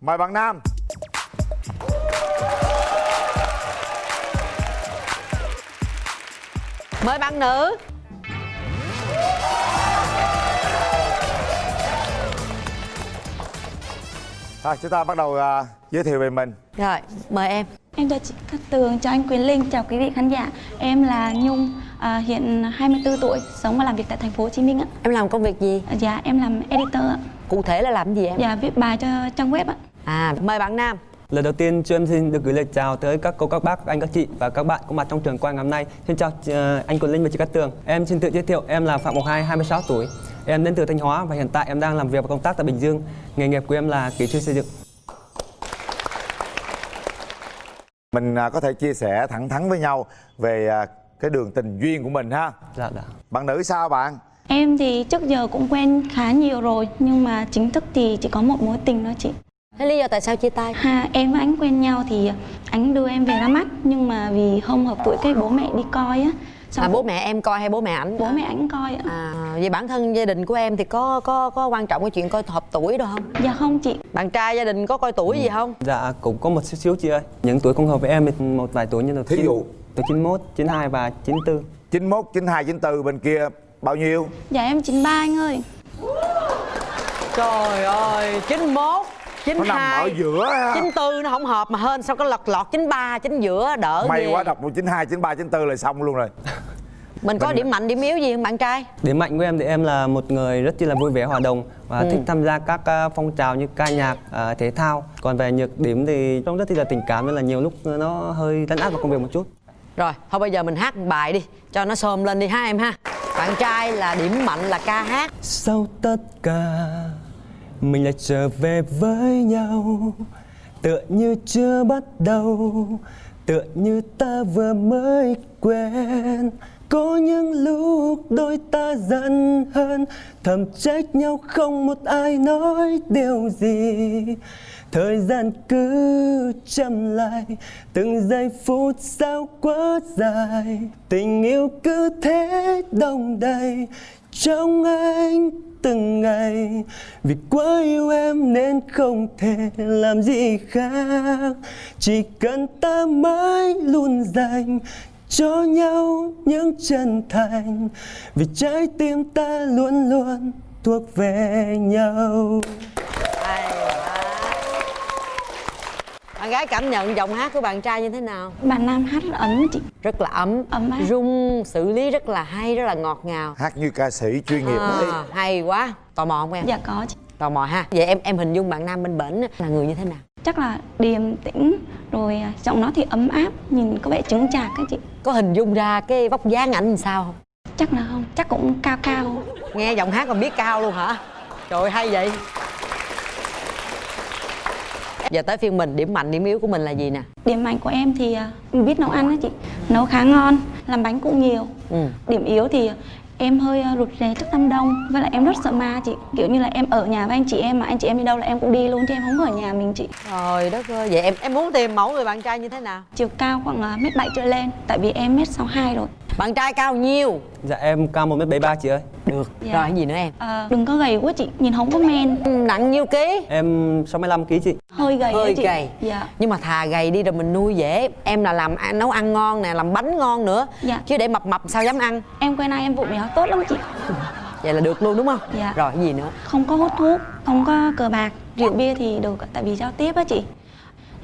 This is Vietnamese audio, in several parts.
mời bạn nam mời bạn nữ Rồi chúng ta bắt đầu à, giới thiệu về mình rồi mời em Em chào chị Cát Tường, chào anh Quyền Linh, chào quý vị khán giả. Em là Nhung, à, hiện 24 tuổi, sống và làm việc tại thành phố Hồ Chí Minh ạ. em làm công việc gì Dạ, em làm editor ạ. cụ thể là làm gì em Dạ, viết bài cho trang web ạ. À mời bạn nam Lời đầu tiên cho em xin được gửi lời chào tới các cô, các bác, các anh, các chị và các bạn có mặt trong trường quay ngày hôm nay. Xin chào ờ, anh Quỳnh Linh và chị Cát Tường. Em xin tự giới thiệu, em là Phạm Ngọc Hai, 26 tuổi. Em đến từ Thanh Hóa và hiện tại em đang làm việc và công tác tại Bình Dương. Nghề nghiệp của em là kỹ sư xây dựng. mình à, có thể chia sẻ thẳng thắn với nhau về à, cái đường tình duyên của mình ha Dạ dạ. bạn nữ sao bạn Em thì trước giờ cũng quen khá nhiều rồi, nhưng mà chính thức thì chỉ có một mối tình thôi chị. Thế lý do tại sao chia tay Ha, em và anh quen nhau thì anh đưa em về ra mắt, nhưng mà vì không hợp tuổi cái bố mẹ đi coi á. Xong à bố mẹ em coi hay bố mẹ ảnh bố mẹ anh coi ạ. à vậy bản thân gia đình của em thì có có có quan trọng cái chuyện coi hợp tuổi đâu không Dạ không chị, bạn trai gia đình có coi tuổi gì không Dạ cũng có một xíu xíu chị ơi. Những tuổi không hợp với em thì một vài tuổi như là Thí dụ? Tuổi 91, 92 và 94. 91, 92, 94 bên kia bao nhiêu dạ em 93 anh ơi. trời ơi 91 nó nằm ở 92 giữa ha 94 nó không hợp mà hơn sao có lọt lọt 93 chính giữa đỡ may ghê. quá đọc một 92, 93, 94 là xong luôn rồi mình có Mình- điểm mạnh điểm yếu gì không bạn trai Điểm mạnh của em thì em là một người rất chi là vui vẻ hòa đồng và Ừ. thích tham gia các ờ, phong trào như ca nhạc, ờ, thể thao. Còn về nhược điểm thì trong rất chi là tình cảm nên là nhiều lúc nó hơi lấn át vào công việc một chút. rồi thôi bây giờ mình hát một bài đi cho nó xôm lên đi ha em ha bạn trai là điểm mạnh là ca hát Sau tất cả mình lại trở về với nhau. Tựa như chưa bắt đầu. Tựa như ta vừa mới quen. Có những lúc đôi ta giận hơn. Thầm trách nhau không một ai nói điều gì. Thời gian cứ chậm lại. Từng giây phút sao quá dài. Tình yêu cứ thế đông đầy. Trong anh từng ngày. Vì quá yêu em nên không thể làm gì khác. Chỉ cần ta mãi luôn dành cho nhau những chân thành. Vì trái tim ta luôn luôn thuộc về nhau Hay quá bạn gái cảm nhận giọng hát của bạn trai như thế nào? Bạn nam hát rất ấm chị. rất là ấm Ấm áp. rung xử lý rất là hay rất là ngọt ngào. Hát như ca sĩ chuyên nghiệp. Đấy à, hay quá. Tò mò không em? Dạ có chị. tò mò ha. Vậy em em hình dung bạn nam bên bển là người như thế nào? Chắc là điềm tĩnh rồi à, giọng nó thì ấm áp nhìn có vẻ chứng chạc các chị. Có hình dung ra cái vóc dáng ảnh làm sao không? Chắc là không. Chắc cũng cao cao. Nghe giọng hát còn biết cao luôn hả? Trời ơi, hay vậy giờ tới phiên mình điểm mạnh điểm yếu của mình là gì nè? Điểm mạnh của em thì à, biết nấu ăn đó chị. Nấu khá ngon làm bánh cũng nhiều. Ừ. điểm yếu thì em hơi à, rụt rè trước đám đông với lại em rất sợ ma chị. Kiểu như là em ở nhà với anh chị em mà anh chị em đi đâu là em cũng đi luôn chứ em không có ở nhà mình chị. Trời đất ơi vậy em em muốn tìm mẫu người bạn trai như thế nào? Chiều cao khoảng à, mét bảy trở lên tại vì em mét sáu hai rồi. Bạn trai cao nhiêu? Dạ em cao 1m73 chị ơi được. Dạ. rồi cái gì nữa em? À, đừng có gầy quá chị nhìn không có men. Nặng nhiêu ký. Em 65kg chị. Hơi gầy hơi chị. gầy. Dạ. Nhưng mà thà gầy đi rồi mình nuôi dễ. Em là làm nấu ăn ngon nè làm bánh ngon nữa. Dạ. chứ để mập mập sao dám ăn? Em quen ai em vụ mèo tốt lắm chị. Vậy là được luôn đúng không? Dạ. rồi cái gì nữa? Không có hút thuốc không có cờ bạc rượu bia thì được tại vì giao tiếp á chị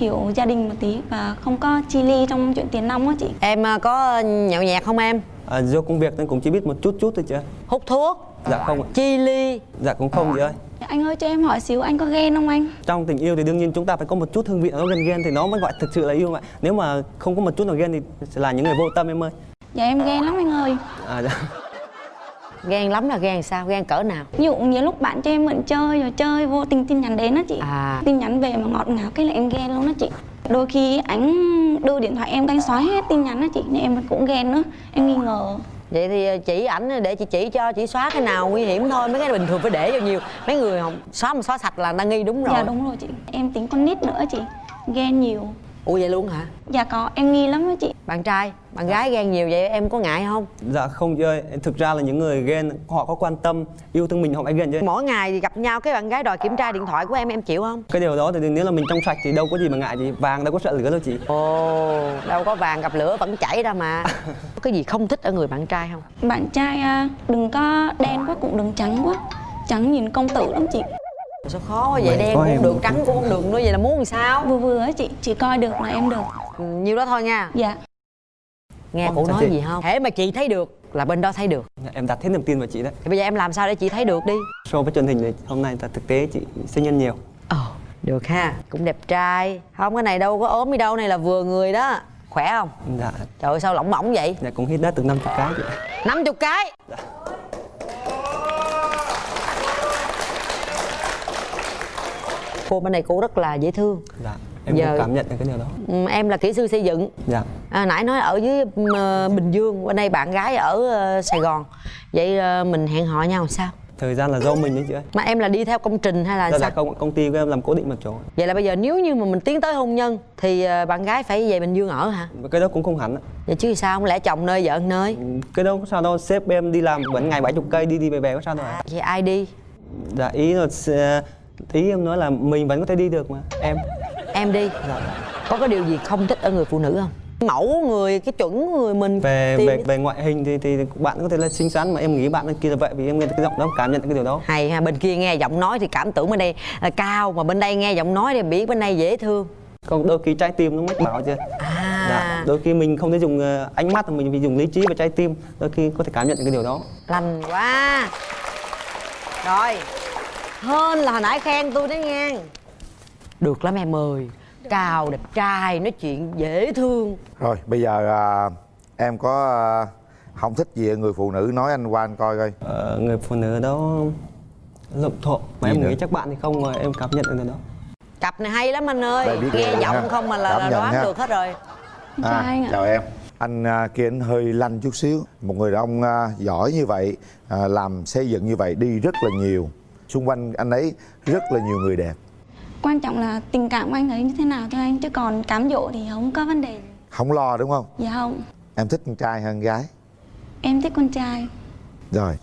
hiểu gia đình một tí và không có chi ly trong chuyện tiền nong á chị? Em à, có nhậu nhẹt không em? À, Do công việc nên cũng chỉ biết một chút chút thôi chị ơi hút thuốc? Dạ không ạ. Chi ly? Dạ cũng không chị ơi. Anh ơi cho em hỏi xíu anh có ghen không anh? Trong tình yêu thì đương nhiên chúng ta phải có một chút hương vị nó gần ghen thì nó mới gọi thực sự là yêu mà. Nếu mà không có một chút nào ghen thì sẽ là những người vô tâm em ơi. Dạ em ghen lắm anh ơi. À, dạ. Ghen lắm là ghen sao? Ghen cỡ nào? Ví dụ nhiều lúc bạn cho em mượn chơi rồi chơi vô tình tin nhắn đến á chị. À. tin nhắn về mà ngọt ngào cái là em ghen luôn á chị. Đôi khi anh đưa điện thoại em cái anh xóa hết tin nhắn á chị nên em cũng ghen nữa. Em nghi ngờ. Vậy thì à, chỉ ảnh để chị chỉ cho chỉ xóa cái nào nguy hiểm thôi mấy cái bình thường phải để vào nhiều. Mấy người không xóa mà xóa sạch là đang nghi đúng rồi. dạ đúng rồi chị. Em tính con nít nữa chị ghen nhiều ủa vậy luôn hả? Dạ có em nghi lắm á chị. Bạn trai bạn gái ghen nhiều vậy em có ngại không? Dạ không chị ơi, thực ra là những người ghen họ có quan tâm, yêu thương mình họ mới ghen chứ. mỗi ngày gặp nhau cái bạn gái đòi kiểm tra điện thoại của em em chịu không? Cái điều đó thì nếu là mình trong sạch thì đâu có gì mà ngại gì, vàng đâu có sợ lửa đâu chị. ồ đâu có vàng gặp lửa vẫn chảy ra mà. Có cái gì không thích ở người bạn trai không? Bạn trai à, đừng có đen quá cũng đừng trắng quá. Trắng nhìn công tử lắm chị sao khó quá vậy? Đen cũng được trắng cũng không được nữa vậy là muốn làm sao? Vừa vừa á chị chị coi được là em được. Ừ, nhiêu đó thôi nha. Dạ. Nghe cụ nói chị? gì không? Thế mà chị thấy được là bên đó thấy được. Dạ, Em đặt hết niềm tin vào chị đấy. thì bây giờ em làm sao để chị thấy được đi? So với truyền hình thì hôm nay là thực tế chị sinh nhân nhiều. ồ được ha. Cũng đẹp trai. Không cái này đâu có ốm đi đâu này là vừa người đó. Khỏe không? Dạ, trời ơi sao lỏng mỏng vậy? Dạ cũng hít đất từ 50 cái chị. 50 cái cô bên này cô rất là dễ thương. Dạ, em Giờ- cảm nhận được cái điều đó. Ừ, em là kỹ sư xây dựng. Dạ, à, nãy nói ở dưới ờ, bình dương bên đây bạn gái ở ờ, sài gòn. Vậy ờ, mình hẹn hò nhau sao? Thời gian là do mình đấy chị ơi. mà em là đi theo công trình hay là Đó sao? là công công ty của em làm cố định một chỗ. vậy là bây giờ nếu như mà mình tiến tới hôn nhân thì ờ, bạn gái phải về bình dương ở hả? Cái đó cũng không hẳn. vậy chứ sao? Không lẽ chồng nơi vợ nơi? Cái đó có sao đâu, sếp em đi làm vẫn ngày 70 cây đi đi về về có sao đâu ạ. vậy ai đi? Dạ ý là ý em nói là mình vẫn có thể đi được mà. Em. Em đi. Dạ. có cái điều gì không thích ở người phụ nữ không? Mẫu người cái chuẩn người mình về tìm về về ngoại hình thì thì bạn có thể là xinh xắn mà em nghĩ bạn kia là vậy vì em nghe cái giọng đó cảm nhận cái điều đó. Hay ha bên kia nghe giọng nói thì cảm tưởng bên đây là cao mà bên đây nghe giọng nói thì biết bên đây dễ thương. Còn đôi khi trái tim nó mách bảo chưa à. Dạ. đôi khi mình không thể dùng ờ, ánh mắt mà mình phải dùng lý trí và trái tim đôi khi có thể cảm nhận được cái điều đó. Lành quá. Rồi hơn là hồi nãy khen tôi đấy nghe được lắm em ơi. Cao đẹp trai nói chuyện dễ thương. Rồi bây giờ à, em có à, không thích gì người phụ nữ nói anh qua anh coi coi. Ờ, người phụ nữ đó lộn thộn. Mà Gì em nữa? nghĩ chắc bạn thì không mà em cảm nhận được đó. Cặp này hay lắm anh ơi. Nghe rồi giọng ha. không mà là, Cảm là đoán ha. được hết rồi. Ạ. chào em. Anh à, kia anh hơi lanh chút xíu. Một người đàn ông à, giỏi như vậy à, làm xây dựng như vậy đi rất là nhiều xung quanh anh ấy rất là nhiều người đẹp. Quan trọng là tình cảm của anh ấy như thế nào thôi anh chứ còn cám dỗ thì không có vấn đề không lo đúng không? Dạ không. Em thích con trai hơn gái. Em thích con trai. Rồi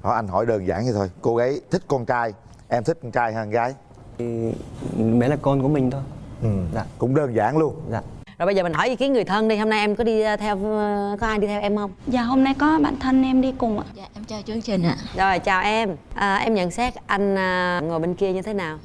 hỏi anh hỏi đơn giản vậy thôi. Cô gái thích con trai em thích con trai hơn gái. Thì bé là con của mình thôi. Ừ. dạ. cũng đơn giản luôn. Dạ rồi bây giờ mình hỏi ý kiến người thân đi hôm nay em có đi ờ, theo ờ, có ai đi theo em không? Dạ hôm nay có bạn thân em đi cùng ạ. Dạ em chào chương trình ạ. Rồi chào em. À, em nhận xét anh à, ngồi bên kia như thế nào?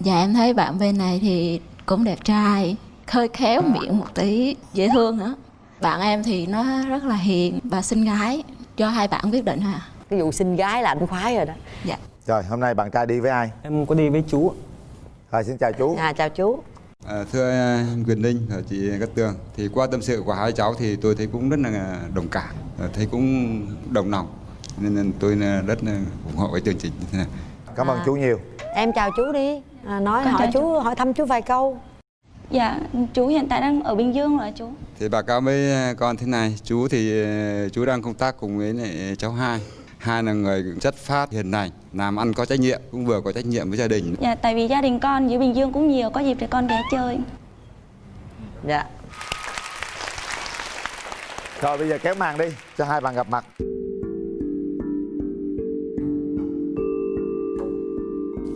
Dạ em thấy bạn bên này thì cũng đẹp trai Hơi khéo miệng một tí Dễ thương nữa Bạn em thì nó rất là hiền và xinh gái Cho hai bạn quyết định ha cái vụ sinh gái là anh khoái rồi đó. Dạ. Rồi hôm nay bạn trai đi với ai? Em có đi với chú rồi xin chào chú. À chào chú À, thưa anh Quyền Linh và chị Cát Tường thì qua tâm sự của hai cháu thì tôi thấy cũng rất là đồng cảm và thấy cũng đồng lòng nên tôi rất là ủng hộ cái chương trình như thế này. cảm ơn À. chú nhiều em chào chú đi à, nói Con hỏi chào chú hỏi thăm chú vài câu dạ chú hiện tại đang ở bình dương rồi chú Thì báo cáo với con thế này, chú thì chú đang công tác cùng với lại cháu hai. Hai là người chất phát hiền lành, làm ăn có trách nhiệm, cũng vừa có trách nhiệm với gia đình. dạ tại vì gia đình con dưới bình dương cũng nhiều có dịp để con ghé chơi. Dạ. Rồi bây giờ kéo màn đi cho hai bạn gặp mặt.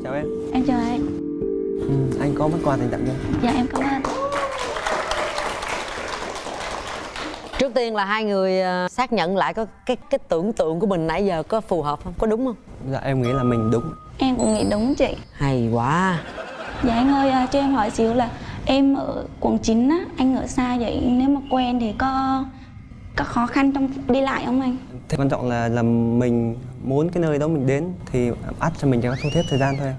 Chào em. Em chào anh. Ừ, anh có món quà dành tặng cho em dạ em cảm ơn trước tiên là hai người à, xác nhận lại có cái cái tưởng tượng của mình nãy giờ có phù hợp không? Có đúng không? Dạ em nghĩ là mình đúng. Em cũng nghĩ đúng chị. Hay quá. Dạ anh ơi à, cho em hỏi xíu là em ở quận 9 á anh ở xa vậy? Nếu mà quen thì có có khó khăn trong đi lại không anh? Thế quan trọng là là mình muốn cái nơi đó mình đến thì ắt cho mình có thu hết thời gian thôi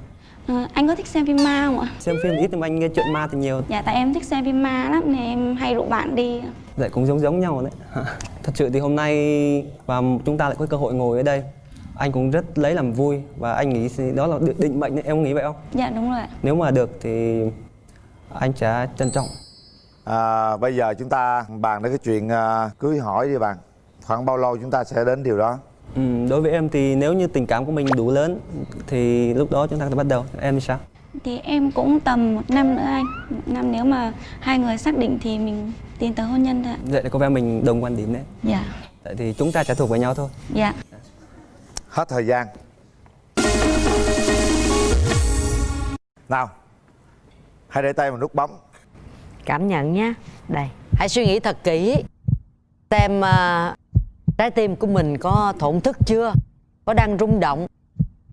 à, anh có thích xem phim ma không ạ? Xem phim ít nhưng mà anh nghe chuyện ma thì nhiều. dạ tại em thích xem phim ma lắm nên em hay rủ bạn đi Vậy cũng giống giống nhau đấy. Thật sự thì hôm nay và chúng ta lại có cơ hội ngồi ở đây. Anh cũng rất lấy làm vui và anh nghĩ đó là định- mệnh đấy. Em nghĩ vậy không? dạ đúng rồi ạ Nếu mà được thì anh sẽ trân trọng. à, bây giờ chúng ta bàn đến cái chuyện à, cưới hỏi đi bạn khoảng bao lâu chúng ta sẽ đến điều đó Ừ, đối với em thì nếu như tình cảm của mình đủ lớn thì lúc đó chúng ta thể bắt đầu. Em thì sao? Thì em cũng tầm một năm nữa anh. Một năm nếu mà hai người xác định thì mình tiến tới hôn nhân thôi ạ. Vậy là có vẻ mình đồng quan điểm đấy. Dạ. Tại thì chúng ta sẽ thuộc với nhau thôi. Dạ. Hết thời gian. Nào hãy để tay vào nút bấm. Cảm nhận nhé đây. Hãy suy nghĩ thật kỹ. Xem à, trái tim của mình có thổn thức chưa? Có đang rung động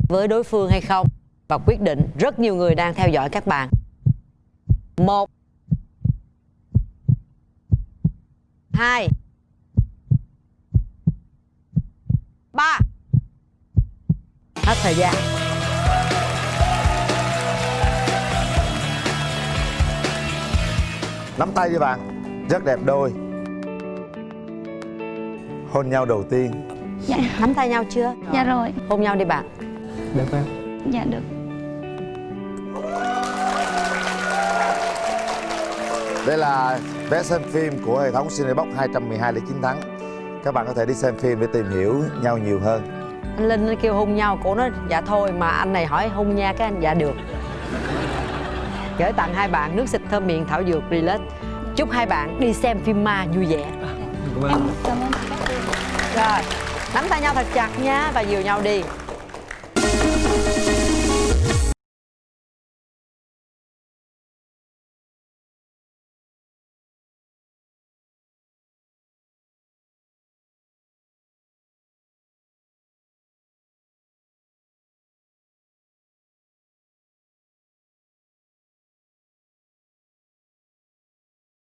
với đối phương hay không và quyết định rất nhiều người đang theo dõi các bạn. Một hai ba. Hết thời gian. Nắm tay với bạn rất đẹp đôi. Hôn nhau đầu tiên. Dạ. Nắm tay nhau chưa? Dạ rồi. Hôn nhau đi bạn. Được không dạ được Đây là vé xem phim của hệ thống Cinebox 212 để chiến thắng Các bạn có thể đi xem phim để tìm hiểu nhau nhiều hơn. Anh linh nó kêu hôn nhau cổ nói dạ thôi mà anh này hỏi hôn nha cái anh. Dạ được. Gửi tặng hai bạn nước xịt thơm miệng thảo dược relax. Chúc hai bạn đi xem phim ma vui vẻ. Cảm ơn. Cô rồi nắm tay nhau thật chặt nha và dìu nhau đi